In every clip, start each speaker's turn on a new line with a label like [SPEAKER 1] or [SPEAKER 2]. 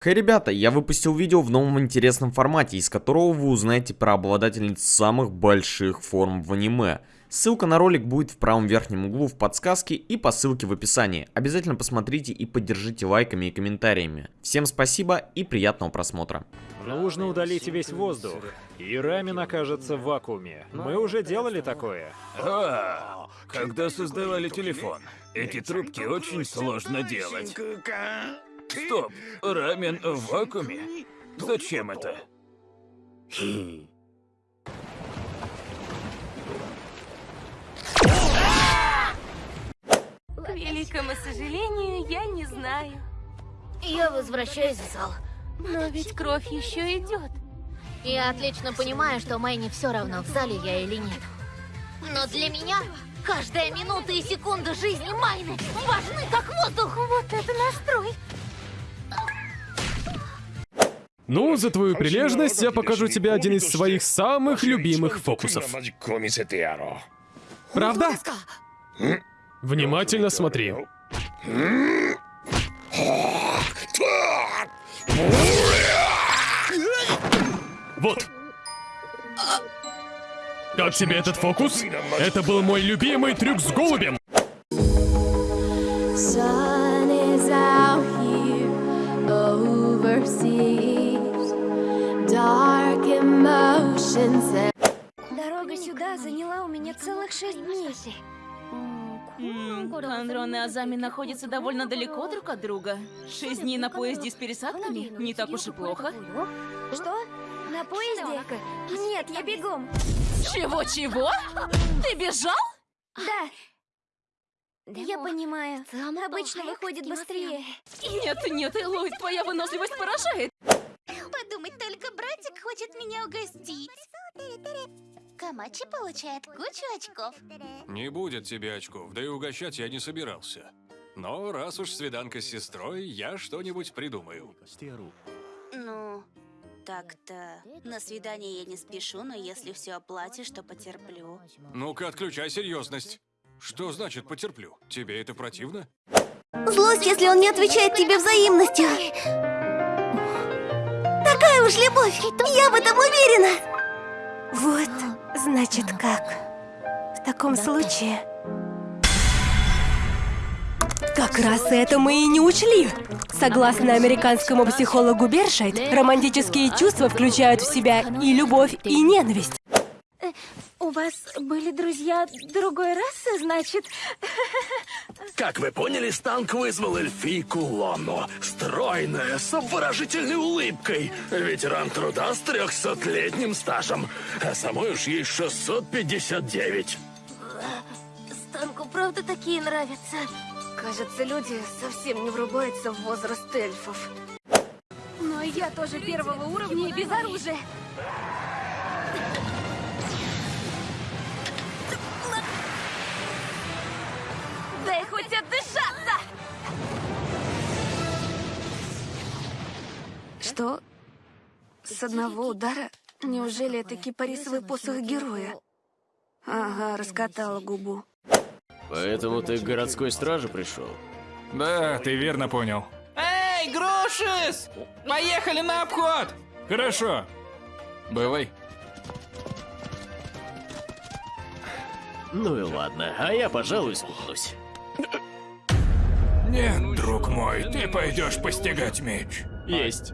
[SPEAKER 1] Хей, ребята, я выпустил видео в новом интересном формате, из которого вы узнаете про обладательниц самых больших форм в аниме. Ссылка на ролик будет в правом верхнем углу в подсказке и по ссылке в описании. Обязательно посмотрите и поддержите лайками и комментариями. Всем спасибо и приятного просмотра.
[SPEAKER 2] Нужно удалить весь воздух, и рамен окажется в вакууме. Мы уже делали такое.
[SPEAKER 3] А, когда создавали телефон. Эти трубки очень сложно делать. Стоп, рамен в вакууме? Зачем это?
[SPEAKER 4] К великому сожалению, я не знаю.
[SPEAKER 5] Я возвращаюсь в зал.
[SPEAKER 4] Но ведь кровь еще идет.
[SPEAKER 5] Я отлично понимаю, что Мэйне все равно, в зале я или нет. Но для меня каждая минута и секунда жизни Майны важны как воздух.
[SPEAKER 4] Вот это настрой.
[SPEAKER 6] Ну, за твою прилежность я покажу тебе один из своих самых любимых фокусов. Правда? Внимательно смотри. Вот. Как тебе этот фокус? Это был мой любимый трюк с голубем.
[SPEAKER 7] Дорога сюда заняла у меня целых шесть дней.
[SPEAKER 4] Андрон и Азами находятся довольно далеко друг от друга. Шесть дней на поезде с пересадками? Не так уж и плохо.
[SPEAKER 7] Что? На поезде? Нет, я бегом.
[SPEAKER 4] Чего-чего? Ты бежал?
[SPEAKER 7] Да. Я понимаю. Обычно выходит быстрее.
[SPEAKER 4] Нет, нет, Элой, твоя выносливость поражает.
[SPEAKER 5] Братик хочет меня угостить. Камачи получает кучу очков.
[SPEAKER 8] Не будет тебе очков, да и угощать я не собирался. Но раз уж свиданка с сестрой, я что-нибудь придумаю.
[SPEAKER 5] Ну, так-то. На свидание я не спешу, но если все оплатишь, то потерплю.
[SPEAKER 8] Ну-ка, отключай серьезность. Что значит потерплю? Тебе это противно?
[SPEAKER 7] Злость, если он не отвечает тебе взаимностью. Уж любовь. Я в этом уверена. Вот, значит как. В таком случае...
[SPEAKER 9] Как раз это мы и не учли. Согласно американскому психологу Бершайт, романтические чувства включают в себя и любовь, и ненависть.
[SPEAKER 7] У вас были друзья другой расы, значит?
[SPEAKER 10] Как вы поняли, Станк вызвал эльфийку Лону. Стройная, с обворожительной улыбкой. Ветеран труда с трехсотлетним стажем. А самой уж ей 659.
[SPEAKER 7] Станку правда такие нравятся? Кажется, люди совсем не врубаются в возраст эльфов. Но я тоже первого уровня и без оружия.
[SPEAKER 4] Дай хоть отдышаться!
[SPEAKER 7] Что? С одного удара? Неужели это кипарисовый посох героя? Ага, раскатала губу.
[SPEAKER 11] Поэтому ты к городской страже пришел?
[SPEAKER 3] Да, ты верно понял.
[SPEAKER 2] Эй, Грушис! Поехали на обход!
[SPEAKER 3] Хорошо. Бывай.
[SPEAKER 11] Ну и ладно, а я, пожалуй, спутнусь.
[SPEAKER 3] Нет, друг мой, ты пойдешь постигать меч.
[SPEAKER 11] Есть.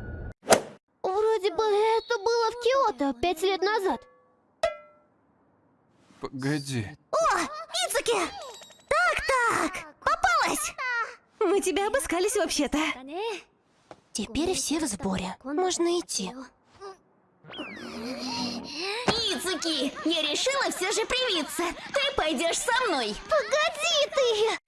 [SPEAKER 5] Вроде бы это было в Киото пять лет назад.
[SPEAKER 3] Погоди.
[SPEAKER 7] О, Ицуки! Так-так, попалась!
[SPEAKER 9] Мы тебя обыскались вообще-то.
[SPEAKER 5] Теперь все в сборе. Можно идти. Ицуки, я решила все же привиться. Ты пойдешь со мной. Погоди ты!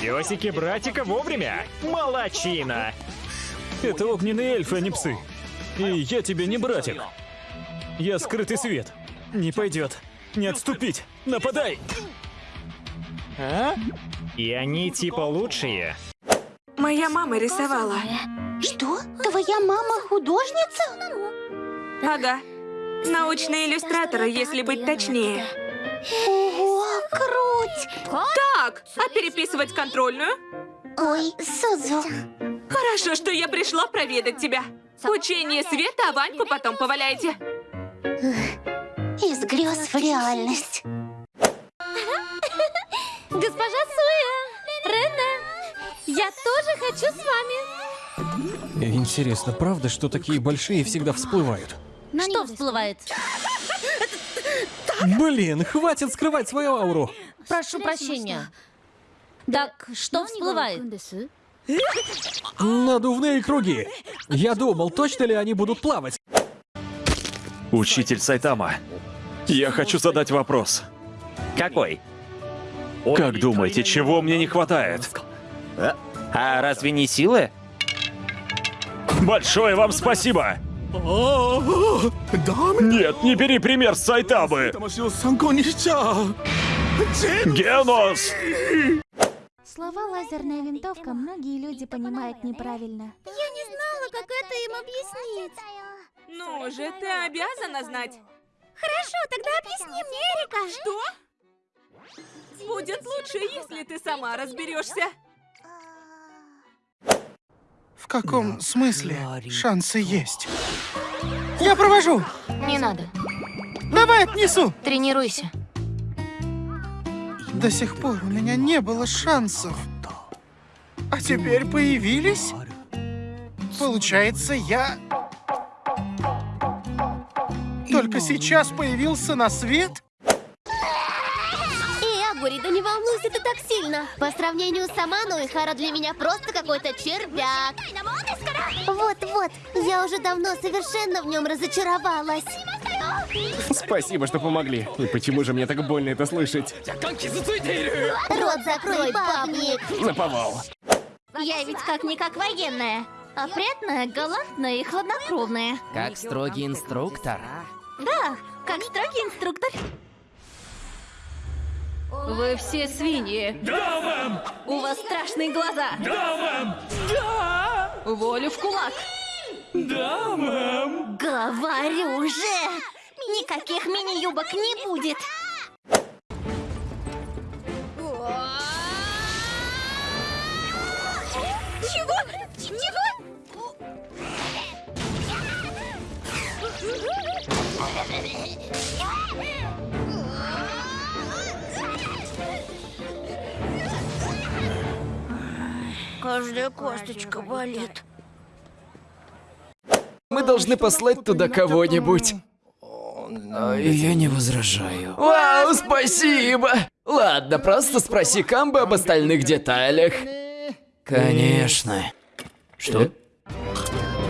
[SPEAKER 2] Песики братика вовремя. Молодчина. Это огненные эльфы, а не псы. И я тебе не братик. Я скрытый свет. Не пойдет. Не отступить. Нападай. А? И они типа лучшие.
[SPEAKER 7] Моя мама рисовала.
[SPEAKER 5] Что? Твоя мама художница?
[SPEAKER 7] Ага. Научные иллюстраторы, если быть точнее.
[SPEAKER 12] Ого, круть!
[SPEAKER 4] Так, а переписывать контрольную?
[SPEAKER 12] Ой, Сузу.
[SPEAKER 4] Хорошо, что я пришла проведать тебя. Учение света, а Ваньку потом поваляйте.
[SPEAKER 12] Из грез в реальность. Госпожа Суя! Рене! Я тоже хочу с вами.
[SPEAKER 3] Интересно, правда, что такие большие всегда всплывают?
[SPEAKER 12] Что всплывает?
[SPEAKER 3] Блин, хватит скрывать свою ауру.
[SPEAKER 12] Прошу прощения. Так, что всплывает?
[SPEAKER 3] Надувные круги. Я думал, точно ли они будут плавать.
[SPEAKER 13] Учитель Сайтама, я хочу задать вопрос.
[SPEAKER 14] Какой?
[SPEAKER 13] Как думаете, чего мне не хватает?
[SPEAKER 14] А разве не силы?
[SPEAKER 13] Большое вам спасибо! Нет, не бери пример с Сайтамы! Генос!
[SPEAKER 15] Слова «лазерная винтовка» многие люди понимают неправильно.
[SPEAKER 5] Я не знала, как это им объяснить.
[SPEAKER 4] Ну же, ты обязана знать.
[SPEAKER 5] Хорошо, тогда объясни мне, Эрика.
[SPEAKER 4] Что? Будет лучше, если ты сама разберешься.
[SPEAKER 16] В каком смысле шансы есть? Я провожу!
[SPEAKER 12] Не надо.
[SPEAKER 16] Давай отнесу!
[SPEAKER 12] Тренируйся.
[SPEAKER 16] До сих пор у меня не было шансов. А теперь появились? Получается, я... Только сейчас появился на свет?
[SPEAKER 5] Эй, Агури, да не волнуйся ты так сильно. По сравнению с Аману, Ихара для меня просто какой-то червяк. Вот-вот, я уже давно совершенно в нем разочаровалась.
[SPEAKER 17] Спасибо, что помогли. И почему же мне так больно это слышать?
[SPEAKER 5] Рот закрой, бабник.
[SPEAKER 17] Наповал.
[SPEAKER 5] Я ведь как-никак военная. Опрятная, галантная и хладнокровная.
[SPEAKER 18] Как строгий инструктор.
[SPEAKER 5] Да, как строгий инструктор.
[SPEAKER 7] Вы все свиньи.
[SPEAKER 19] Да, мэм!
[SPEAKER 7] У вас страшные глаза.
[SPEAKER 19] Да, мэм! Да!
[SPEAKER 7] Волю в кулак.
[SPEAKER 19] Да, мэм!
[SPEAKER 5] Говорю же! Никаких мини-юбок не будет!
[SPEAKER 20] Каждая косточка болит.
[SPEAKER 21] Мы должны послать туда кого-нибудь.
[SPEAKER 18] Я не возражаю.
[SPEAKER 21] Вау, спасибо! Ладно, просто спроси Камбы об остальных деталях.
[SPEAKER 18] Конечно. Что?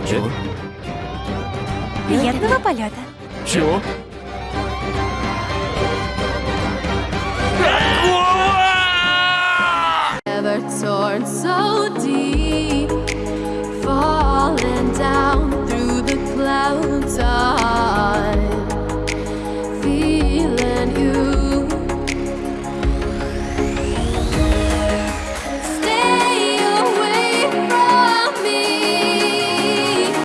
[SPEAKER 18] Чего?
[SPEAKER 9] Приятного полета.
[SPEAKER 21] Чего?
[SPEAKER 22] Never torn so.